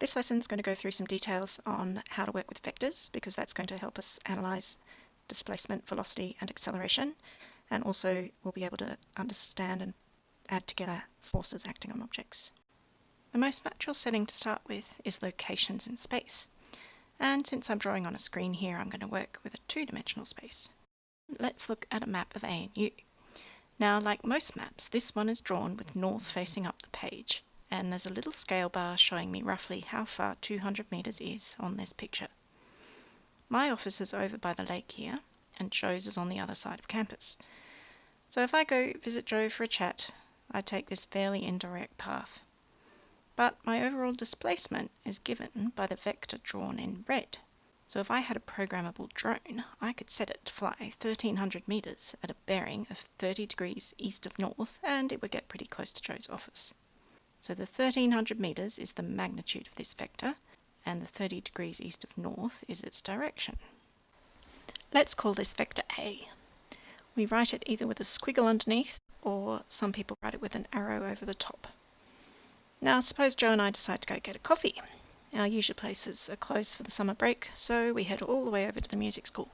This lesson is going to go through some details on how to work with vectors because that's going to help us analyze displacement, velocity and acceleration and also we'll be able to understand and add together forces acting on objects. The most natural setting to start with is locations in space and since I'm drawing on a screen here I'm going to work with a two-dimensional space. Let's look at a map of ANU. Now like most maps this one is drawn with north facing up the page and there's a little scale bar showing me roughly how far 200 metres is on this picture. My office is over by the lake here and Joe's is on the other side of campus. So if I go visit Joe for a chat, I take this fairly indirect path. But my overall displacement is given by the vector drawn in red. So if I had a programmable drone, I could set it to fly 1300 metres at a bearing of 30 degrees east of north and it would get pretty close to Joe's office. So the 1300 meters is the magnitude of this vector, and the 30 degrees east of north is its direction. Let's call this vector A. We write it either with a squiggle underneath, or some people write it with an arrow over the top. Now suppose Joe and I decide to go get a coffee. Our usual places are closed for the summer break, so we head all the way over to the music school.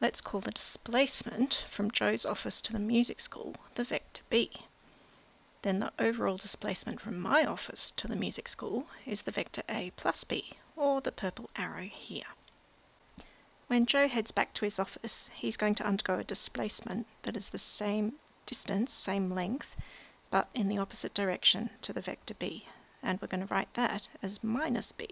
Let's call the displacement from Joe's office to the music school the vector B then the overall displacement from my office to the music school is the vector a plus b, or the purple arrow here. When Joe heads back to his office, he's going to undergo a displacement that is the same distance, same length, but in the opposite direction to the vector b, and we're going to write that as minus b.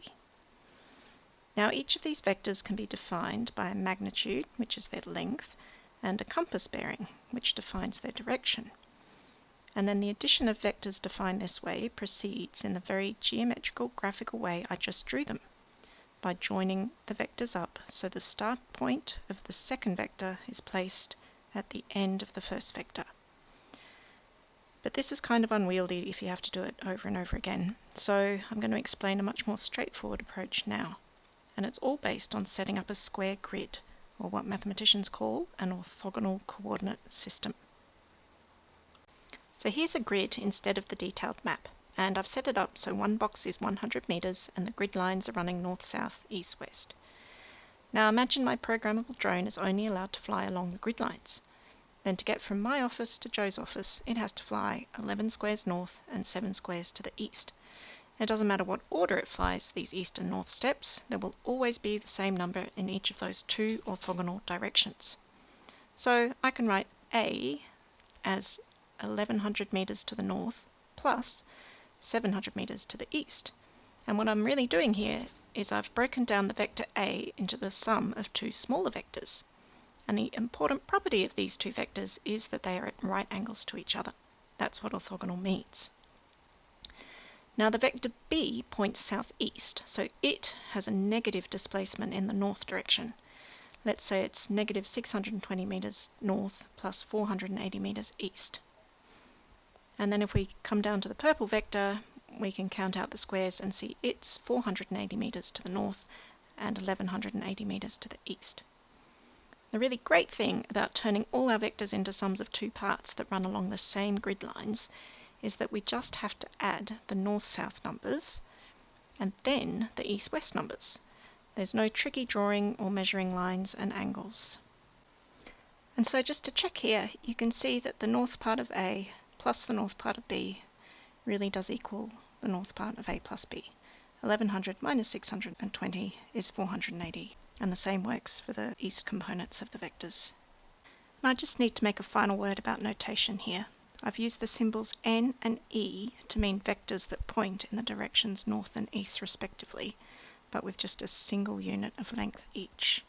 Now each of these vectors can be defined by a magnitude, which is their length, and a compass bearing, which defines their direction and then the addition of vectors defined this way proceeds in the very geometrical graphical way I just drew them by joining the vectors up so the start point of the second vector is placed at the end of the first vector. But this is kind of unwieldy if you have to do it over and over again, so I'm going to explain a much more straightforward approach now. And it's all based on setting up a square grid, or what mathematicians call an orthogonal coordinate system. So here's a grid instead of the detailed map, and I've set it up so one box is 100 meters and the grid lines are running north, south, east, west. Now imagine my programmable drone is only allowed to fly along the grid lines. Then to get from my office to Joe's office, it has to fly 11 squares north and 7 squares to the east. It doesn't matter what order it flies these east and north steps, there will always be the same number in each of those two orthogonal directions. So I can write A as 1100 meters to the north plus 700 meters to the east. And what I'm really doing here is I've broken down the vector A into the sum of two smaller vectors. And the important property of these two vectors is that they are at right angles to each other. That's what orthogonal means. Now the vector B points southeast, so it has a negative displacement in the north direction. Let's say it's negative 620 meters north plus 480 meters east. And then if we come down to the purple vector, we can count out the squares and see it's 480 meters to the north and 1180 meters to the east. The really great thing about turning all our vectors into sums of two parts that run along the same grid lines is that we just have to add the north-south numbers and then the east-west numbers. There's no tricky drawing or measuring lines and angles. And so just to check here, you can see that the north part of A plus the north part of b really does equal the north part of a plus b. 1100 minus 620 is 480, and the same works for the east components of the vectors. I just need to make a final word about notation here. I've used the symbols n and e to mean vectors that point in the directions north and east respectively, but with just a single unit of length each.